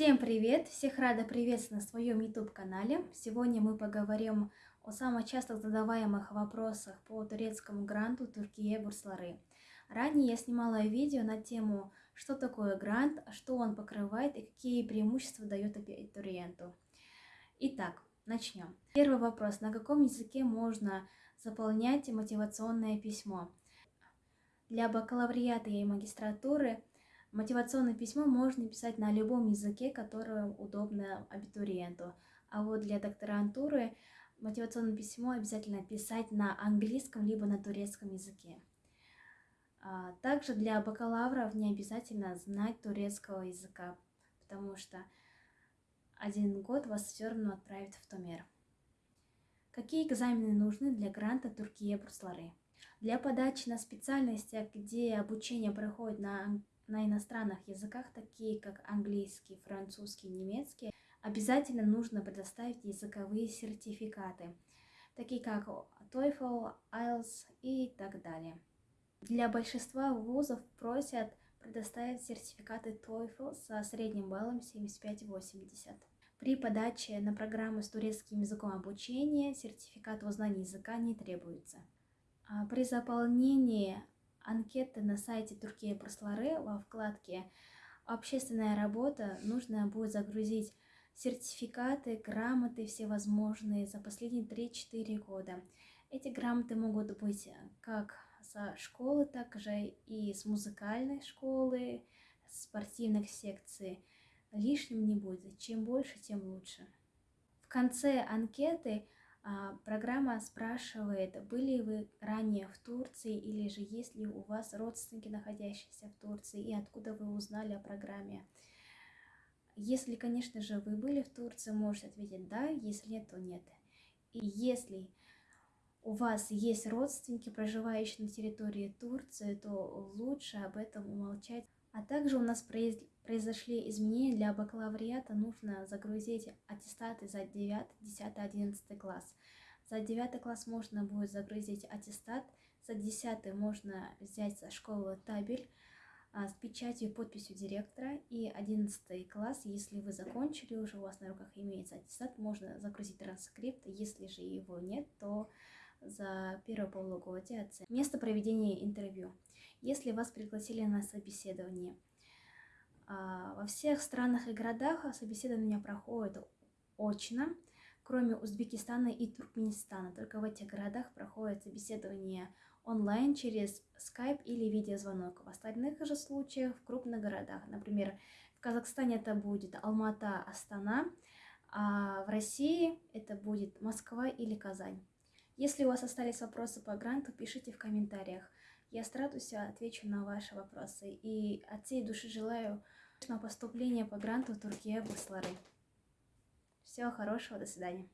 Всем привет! Всех рада приветствовать на своем YouTube-канале. Сегодня мы поговорим о самых часто задаваемых вопросах по турецкому гранту Туркия Бурслары. Ранее я снимала видео на тему, что такое грант, что он покрывает и какие преимущества дает абитуриенту. Итак, начнем. Первый вопрос. На каком языке можно заполнять мотивационное письмо? Для бакалавриата и магистратуры мотивационное письмо можно писать на любом языке, который удобно абитуриенту. А вот для докторантуры мотивационное письмо обязательно писать на английском либо на турецком языке. А, также для бакалавров не обязательно знать турецкого языка, потому что один год вас все равно отправят в Томер. Какие экзамены нужны для гранта Туркия Бурслары? Для подачи на специальностях, где обучение проходит на, на иностранных языках, такие как английский, французский, немецкий, обязательно нужно предоставить языковые сертификаты, такие как TOEFL, IELTS и так далее. Для большинства вузов просят предоставить сертификаты TOEFL со средним баллом 75-80. При подаче на программу с турецким языком обучения сертификат о знании языка не требуется. А при заполнении анкеты на сайте Туркия Прослары во вкладке «Общественная работа» нужно будет загрузить сертификаты, грамоты всевозможные за последние 3-4 года. Эти грамоты могут быть как со школы, так же и с музыкальной школы, спортивных секций. Лишним не будет. Чем больше, тем лучше. В конце анкеты программа спрашивает, были вы ранее в Турции или же есть ли у вас родственники, находящиеся в Турции, и откуда вы узнали о программе. Если, конечно же, вы были в Турции, можете ответить «да», если нет, то «нет». И если у вас есть родственники, проживающие на территории Турции, то лучше об этом умолчать. А также у нас произошли изменения для бакалавриата, нужно загрузить аттестаты за 9, 10, 11 класс. За 9 класс можно будет загрузить аттестат, за 10 можно взять со школы табель а, с печатью и подписью директора. И 11 класс, если вы закончили, уже у вас на руках имеется аттестат, можно загрузить транскрипт. Если же его нет, то за первое полугодие оценки. Место проведения интервью. Если вас пригласили на собеседование, а, во всех странах и городах собеседование проходит очно, кроме Узбекистана и Туркменистана. Только в этих городах проходит собеседование онлайн через скайп или видеозвонок. В остальных же случаях в крупных городах, например, в Казахстане это будет Алмата, Астана, а в России это будет Москва или Казань. Если у вас остались вопросы по гранту, пишите в комментариях. Я стараюсь отвечу на ваши вопросы. И от всей души желаю поступления по гранту Туркия Буслары. Всего хорошего, до свидания.